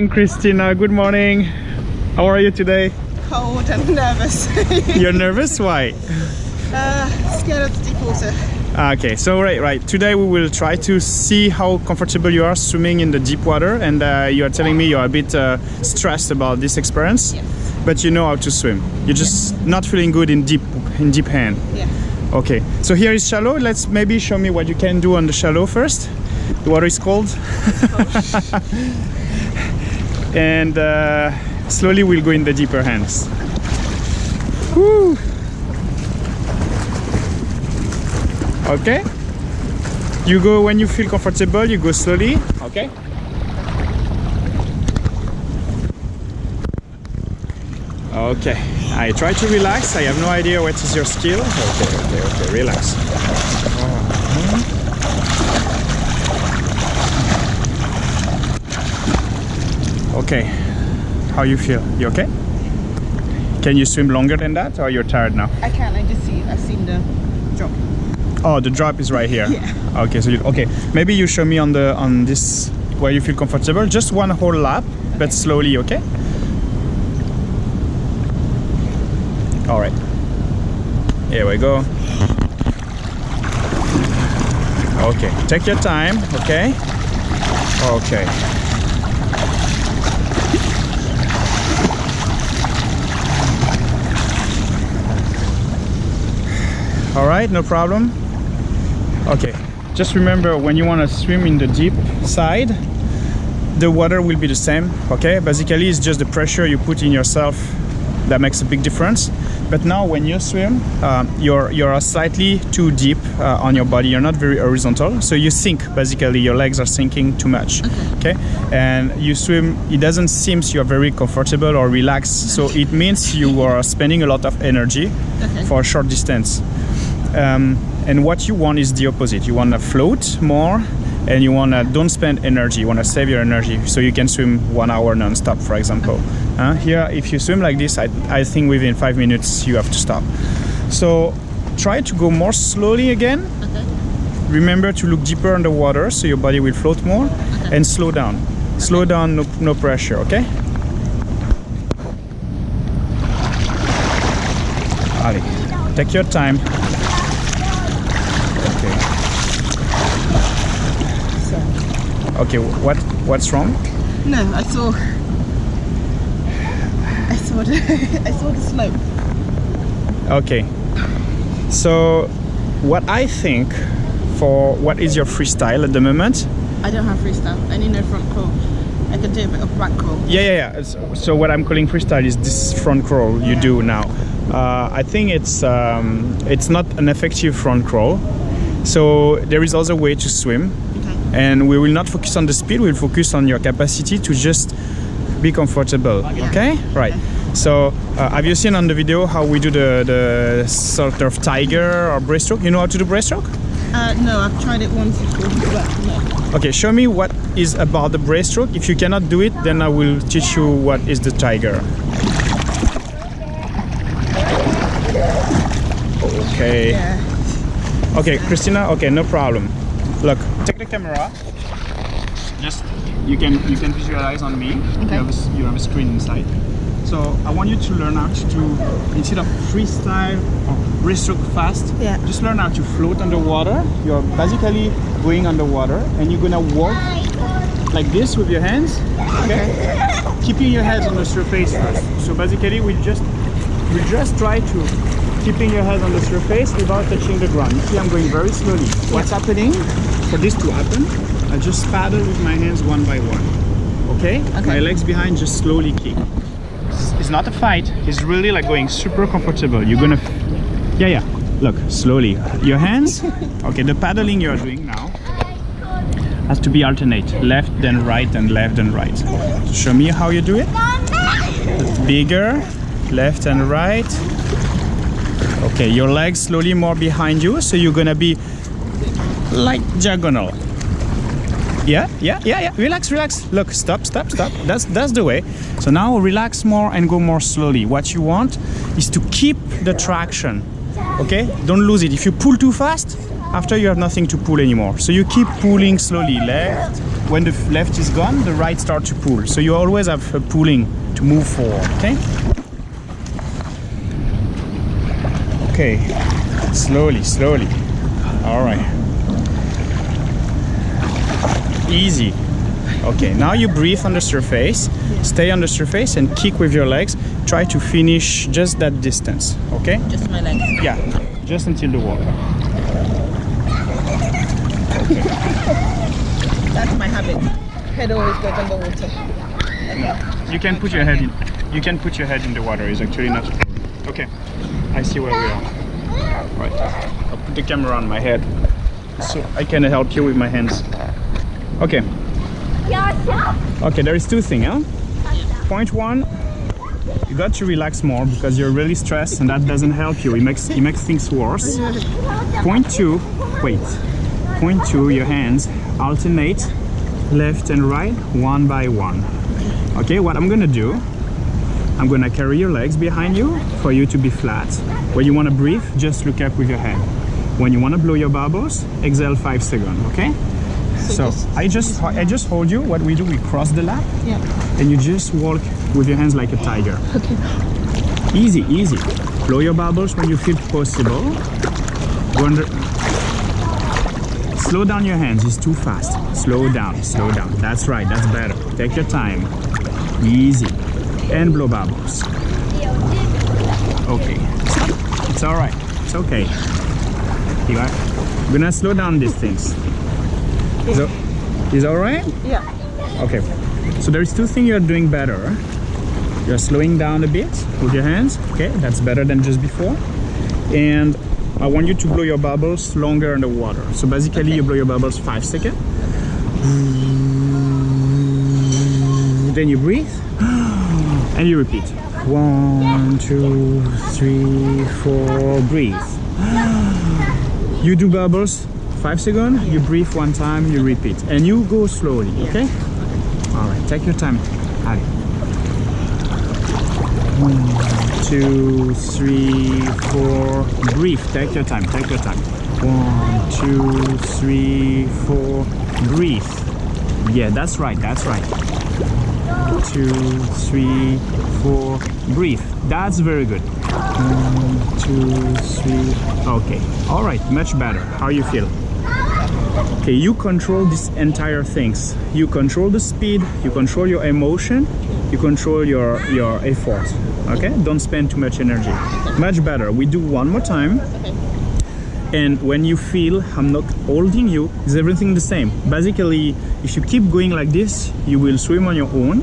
Christina, good morning. How are you today? Cold and nervous. You're nervous? Why? uh, scared of deep water. Okay, so right, right. Today we will try to see how comfortable you are swimming in the deep water, and uh, you are telling me you're a bit uh, stressed about this experience, Yes. but you know how to swim. You're just not feeling good in deep in deep hand. Yeah. Okay, so here is shallow. Let's maybe show me what you can do on the shallow first. The water is cold. and uh, slowly we'll go in the deeper hands. Woo. Okay. You go when you feel comfortable, you go slowly. Okay. Okay. I try to relax. I have no idea what is your skill. Okay, okay, okay. Relax. Okay. How you feel? You okay? Can you swim longer than that or you're tired now? I can, I just see, I've seen the drop. Oh, the drop is right here. Yeah. Okay, so you, okay, maybe you show me on the on this where you feel comfortable. Just one whole lap, but slowly, okay? All right. Here we go. Okay, take your time. Okay. Okay. All right, no problem. Okay, just remember when you want to swim in the deep side, the water will be the same. Okay, basically it's just the pressure you put in yourself that makes a big difference. But now when you swim, uh, you're you're slightly too deep uh, on your body. You're not very horizontal, so you sink. Basically, your legs are sinking too much. Okay, and you swim. It doesn't seem you're very comfortable or relaxed. So it means you are spending a lot of energy Okay. for a short distance. Um, and what you want is the opposite. You want to float more, and you want to don't spend energy. You want to save your energy, so you can swim one hour non-stop, for example. Uh, here, if you swim like this, I, I think within five minutes you have to stop. So try to go more slowly again. Okay. Remember to look deeper underwater, so your body will float more, and slow down. Slow down, no, no pressure. Okay. Ali, take your time. Okay. Okay, what what's wrong? No, I saw, I saw the, I saw the slope. Okay. So, what I think for what is your freestyle at the moment? I don't have freestyle, I need no front crawl. I can do a bit of back crawl. Yeah, yeah, yeah. So, so what I'm calling freestyle is this front crawl you do now. Uh, I think it's um, it's not an effective front crawl. So there is also a way to swim. And we will not focus on the speed. We'll focus on your capacity to just be comfortable. Okay, right. So uh, have you seen on the video how we do the the sort of tiger or breaststroke? You know how to do breaststroke? Uh, no, I've tried it once before, but no. Okay, show me what is about the breaststroke. If you cannot do it, then I will teach you what is the tiger. Okay. Yeah. Okay, Christina. Okay, no problem. Look, the camera. Just you can you can visualize on me. Okay. You have a, you have a screen inside. So I want you to learn how to do instead of freestyle or breaststroke fast. Yeah. Just learn how to float underwater. You're basically going underwater, and you're gonna walk like this with your hands. Okay. Keeping your heads on the surface first. So basically, we just we just try to keeping your head on the surface without touching the ground. You see, I'm going very slowly. What's happening for this to happen? I just paddle with my hands one by one. Okay? Okay. My legs behind, just slowly kick. It's- not a fight. It's really like going super comfortable. You're gonna, yeah, yeah. Look, slowly. Your hands. Okay, the paddling you're doing now has to be alternate, left then right and left and right. Show me how you do it. Bigger, left and right. Okay, your legs slowly more behind you, so you're gonna be like diagonal. Yeah, yeah, yeah, yeah. Relax, relax. Look, stop, stop, stop. That's that's the way. So now relax more and go more slowly. What you want is to keep the traction. Okay? Don't lose it. If you pull too fast, after you have nothing to pull anymore. So you keep pulling slowly, left, when the left is gone, the right start to pull. So you always have a pulling to move forward, okay? Okay, slowly, slowly. All right. Easy. Okay, now you breathe on the surface, stay on the surface and kick with your legs. Try to finish just that distance, okay? Just my legs. Yeah, just until the wall. That's my habit. Head always goes underwater. You can put your head in. You can put your head in the water. It's actually not. Okay, I see where we are. Right, I'll put the camera on my head so I can help you with my hands. Okay. Okay, there is two things, huh? Point one, you got to relax more because you're really stressed and that doesn't help you. It makes it makes things worse. Point two, wait. Point two, your hands alternate left and right one by one. Okay, what I'm gonna do, I'm gonna carry your legs behind you for you to be flat. When you wanna breathe, just look up with your hand. When you wanna blow your bubbles, exhale five seconds, okay? So just- I just I just hold you. What we do, we cross the lap Yeah. and you just walk with your hands like a tiger. Okay. Easy, easy. Blow your bubbles when you feel possible. Under. Slow down your hands, it's too fast. Slow down, slow down. That's right, that's better. Take your time. Easy. And blow bubbles. Okay. It's alright. It's okay. You are I'm gonna slow down these things. So, is alright? Yeah. Okay, so there's two things you're doing better. You're slowing down a bit with your hands. Okay, that's better than just before. And I want you to blow your bubbles longer in the water. So basically, you blow your bubbles five seconds. Then you breathe and you repeat. One, two, three, four, breathe. You do bubbles five seconds, you breathe one time, you repeat, and you go slowly, okay? All right, take your time. Allez. One, two, three, four. Breathe. Take your time. Take your time. One, two, three, four. Breathe. Yeah, that's right. That's right. Two, three, four. Breathe. That's very good. One, two, three. Okay. All right. Much better. How you feel? Okay, you control this entire things. You control the speed, you control your emotion, you control your your effort. Okay? Don't spend too much energy. Much better. We do one more time. And when you feel I'm not holding you, is everything the same? Basically, if you keep going like this, you will swim on your own.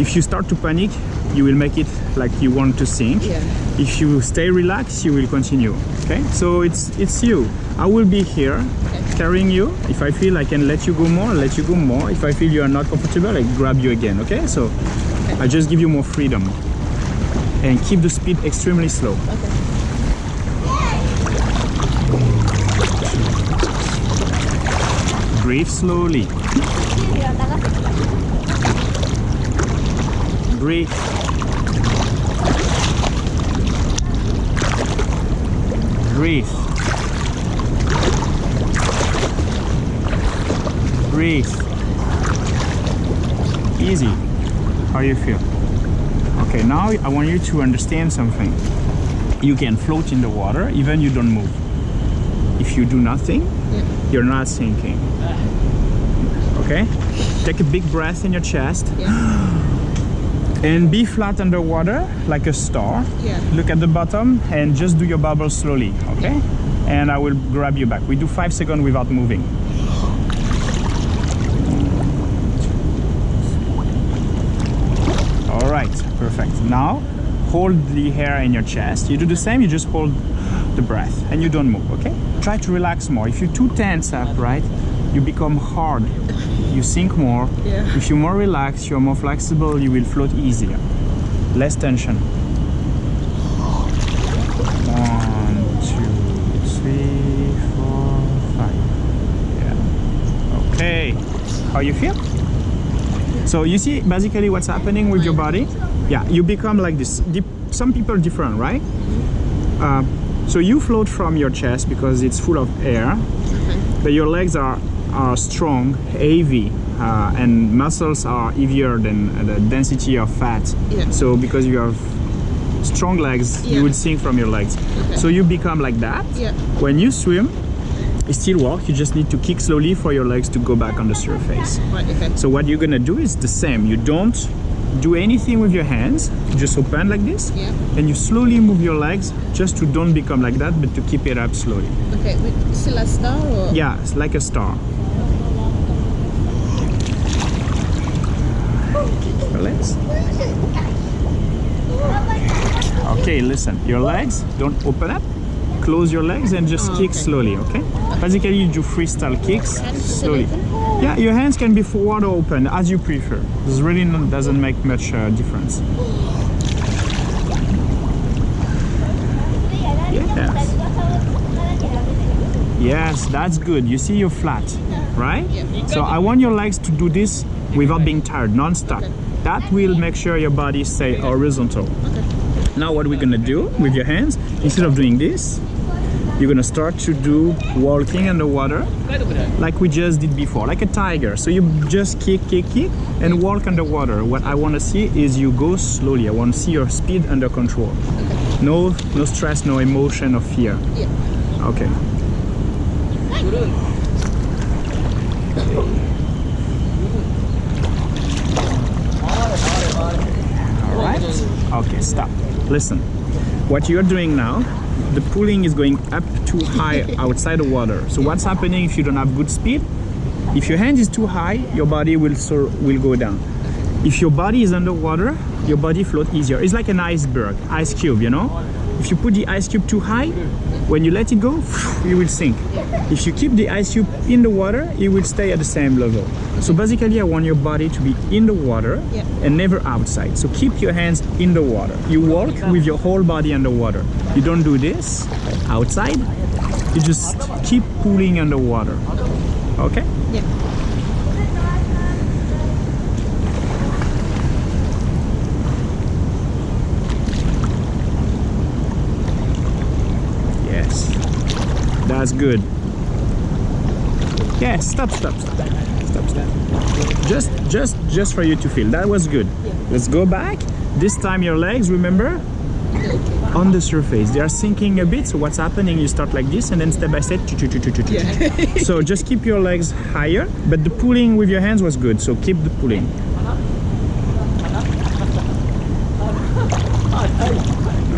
If you start to panic, you will make it like you want to sink. Yeah. If you stay relaxed, you will continue. Okay? So it's it's you. I will be here carrying you. If I feel I can let you go more, I'll let you go more. If I feel you are not comfortable, I grab you again. Okay? So I just give you more freedom. And keep the speed extremely slow. Okay. Breathe slowly. Breathe. Breathe. Breathe. Easy. How you feel? Okay, now I want you to understand something. You can float in the water even you don't move. If you do nothing, you're not sinking. Okay? Take a big breath in your chest Yeah. and be flat underwater like a star. Yeah. Look at the bottom and just do your bubbles slowly, okay? And I will grab you back. We do five seconds without moving. All right, perfect. Now hold the hair in your chest. You do the same, you just hold the breath and you don't move, okay? Try to relax more. If you're too tense up, right, you become hard. You sink more. Yeah. If you're more relaxed, you're more flexible, you will float easier. Less tension. One, two, three, four, five. Yeah. Okay. How you feel? So you see basically what's happening with your body? Yeah, you become like this. Some people different, right? Uh, so you float from your chest because it's full of air, but your legs are, are strong, heavy, uh, and muscles are heavier than uh, the density of fat. Yeah. So because you have strong legs, Yeah. you would sink from your legs. Okay. So you become like that. Yeah. When you swim, it still work. You just need to kick slowly for your legs to go back on the surface. Right, okay. So what you're gonna do is the same. You don't do anything with your hands. Just open like this. Yeah. And you slowly move your legs just to don't become like that, but to keep it up slowly. Okay, with still a star or? Yeah, it's like a star. Legs. Okay, listen. Your legs don't open up. Close your legs and just Oh, kick okay. slowly, okay? Basically, you do freestyle kicks slowly. Yeah, your hands can be forward or open as you prefer. This really not, doesn't make much uh, difference. Yes. Yes, that's good. You see you're flat, right? So I want your legs to do this without being tired, non-stop. That will make sure your body stay horizontal. Now what we're gonna do with your hands, instead of doing this, you're gonna start to do walking underwater like we just did before, like a tiger. So you just kick, kick, kick, and walk underwater. What I wanna see is you go slowly. I wanna see your speed under control. No, no stress, no emotion or fear. Yeah. Okay. All right. Okay, stop. Listen. What you're doing now, the pulling is going up too high outside the water. So what's happening if you don't have good speed? If your hand is too high, your body will so will go down. If your body is underwater, your body float easier. It's like an iceberg, ice cube, you know? If you put the ice cube too high, when you let it go, it will sink. If you keep the ice cube in the water, it will stay at the same level. So basically, I want your body to be in the water Yeah. and never outside. So keep your hands in the water. You walk with your whole body underwater. You don't do this outside. You just keep pulling underwater. Okay? Yeah. Yes. That's good. Yes, stop, stop, stop. Stop, stop. Just just just for you to feel. That was good. Let's go back. This time your legs, remember? On the surface. They are sinking a bit. So what's happening? You start like this and then step by step. Yeah. so just keep your legs higher, but the pulling with your hands was good. So keep the pulling.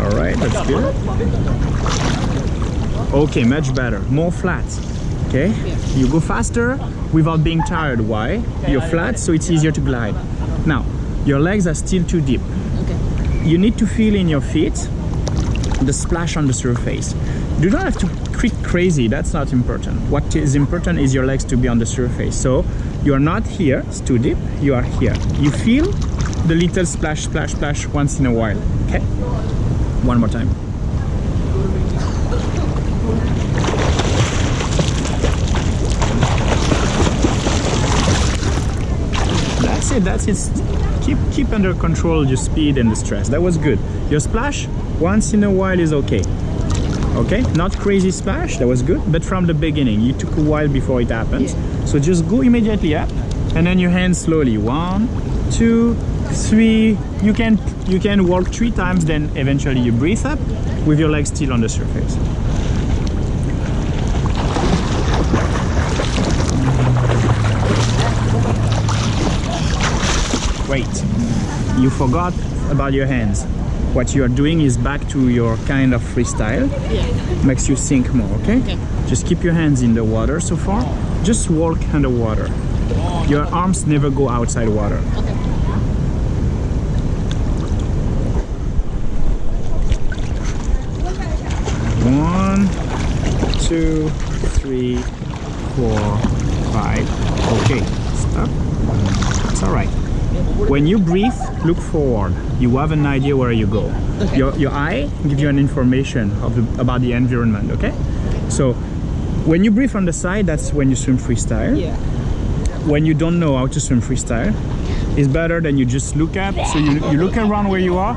All right, that's good. Okay, much better. More flat. Okay? You go faster without being tired. Why? You're flat, so it's easier to glide. Now, your legs are still too deep. Okay. You need to feel in your feet the splash on the surface. You Do not have to kick crazy, that's not important. What is important is your legs to be on the surface. So you are not here, it's too deep, you are here. You feel the little splash, splash, splash once in a while. Okay? One more time. That's it, that's it. Keep keep under control your speed and the stress. That was good. Your splash once in a while is okay. Okay, not crazy splash, that was good, but from the beginning, you took a while before it happens. So just go immediately up and then your hands slowly. One, two, three. You can you can walk three times, then eventually you breathe up with your legs still on the surface. Wait, you forgot about your hands. What you are doing is back to your kind of freestyle. Yeah. Makes you sink more, okay? Okay. Just keep your hands in the water so far. Just walk underwater. Your arms never go outside water. Okay. One, two, three, four, five. Okay, stop. It's all right. When you breathe, look forward. You have an idea where you go. Okay. Your, your eye give you an information of the, about the environment, okay? So when you breathe on the side, that's when you swim freestyle. Yeah. When you don't know how to swim freestyle, it's better than you just look up. So you, you look around where you are,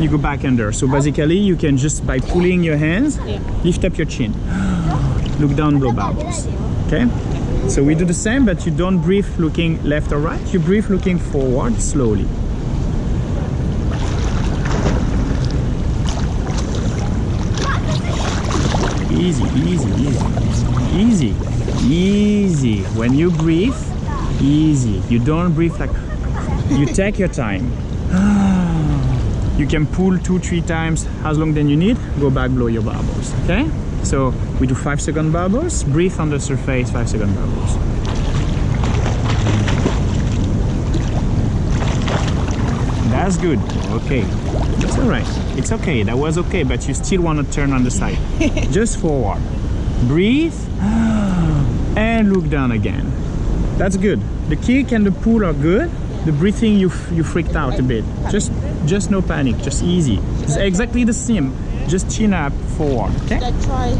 you go back under. So basically, you can just by pulling your hands, Yeah. lift up your chin, look down, blow bubbles. Okay? So we do the same, but you don't breathe looking left or right. You breathe looking forward slowly. Easy, easy, easy, easy, easy. When you breathe, easy. You don't breathe like. You take your time. You can pull two, three times as long as you need. Go back, blow your bubbles. Okay? So we do five second bubbles. Breathe on the surface, five second bubbles. That's good. Okay. That's all right. It's okay. That was okay, but you still want to turn on the side. Just forward. Breathe and look down again. That's good. The kick and the pull are good. The breathing you you freaked out a bit. Just just no panic. Just easy. It's exactly the same. Just chin up forward. Okay. I try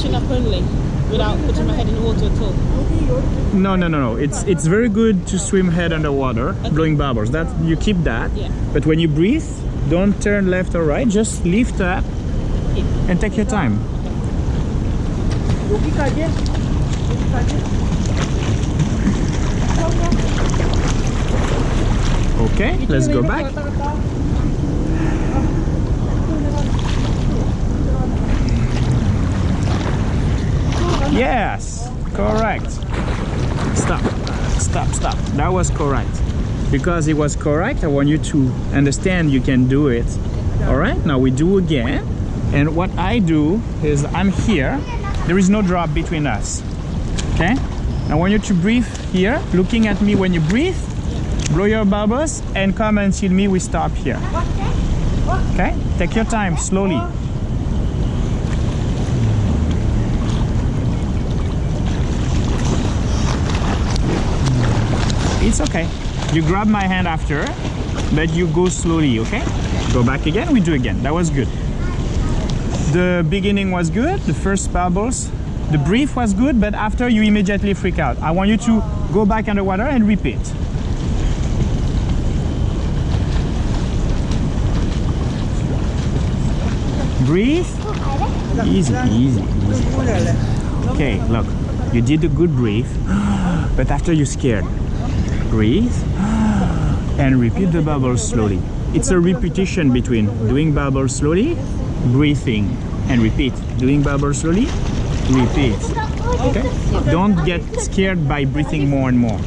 chin up only without putting my head in the water at all? No, no, no, no. It's it's very good to swim head underwater, blowing bubbles. That you keep that. Yeah. But when you breathe, don't turn left or right. Just lift up and take your time. Okay, let's go back. Yes, correct. Stop, stop, stop. That was correct. Because it was correct, I want you to understand you can do it. All right, now we do again. And what I do is I'm here. There is no drop between us. Okay? I want you to breathe here, looking at me when you breathe. Blow your bubbles and come and see me. We stop here. Okay? Take your time, slowly. It's okay. You grab my hand after, but you go slowly, okay? Go back again, we do again. That was good. The beginning was good, the first bubbles. The brief was good, but after you immediately freak out. I want you to go back underwater and repeat. Breathe. Easy, easy, easy. Okay, look, you did a good breathe, but after you scared, breathe and repeat the bubbles slowly. It's a repetition between doing bubbles slowly, breathing, and repeat. Doing bubbles slowly, repeat. Okay? Don't get scared by breathing more and more.